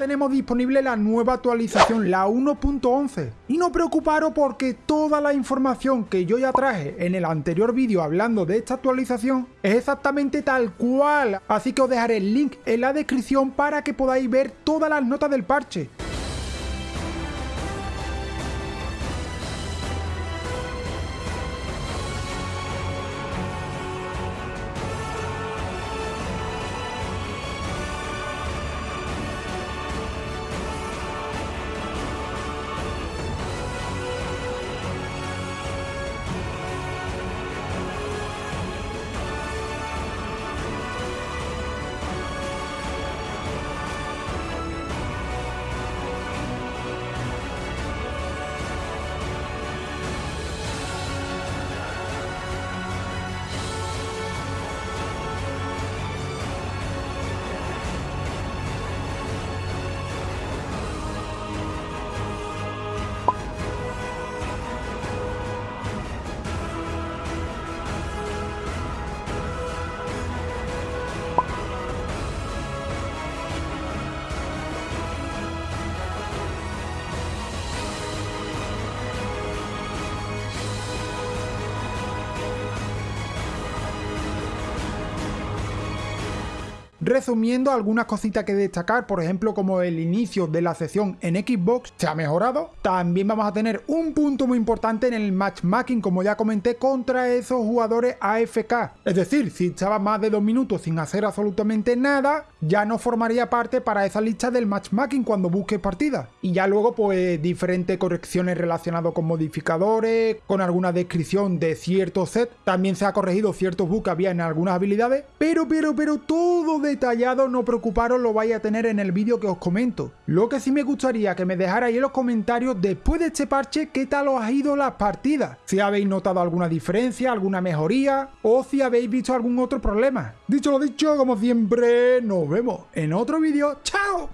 tenemos disponible la nueva actualización, la 1.11. Y no preocuparos porque toda la información que yo ya traje en el anterior vídeo hablando de esta actualización es exactamente tal cual. Así que os dejaré el link en la descripción para que podáis ver todas las notas del parche. Resumiendo, algunas cositas que destacar, por ejemplo, como el inicio de la sesión en Xbox se ha mejorado. También vamos a tener un punto muy importante en el matchmaking, como ya comenté, contra esos jugadores AFK. Es decir, si estaba más de dos minutos sin hacer absolutamente nada, ya no formaría parte para esa lista del matchmaking cuando busques partida. Y ya luego, pues, diferentes correcciones relacionadas con modificadores, con alguna descripción de ciertos set. También se ha corregido ciertos bugs que había en algunas habilidades, pero, pero, pero todo de detallado, no preocuparos, lo vais a tener en el vídeo que os comento. Lo que sí me gustaría que me dejarais en los comentarios después de este parche qué tal os ha ido las partidas. Si habéis notado alguna diferencia, alguna mejoría o si habéis visto algún otro problema. Dicho lo dicho, como siempre, nos vemos en otro vídeo. ¡Chao!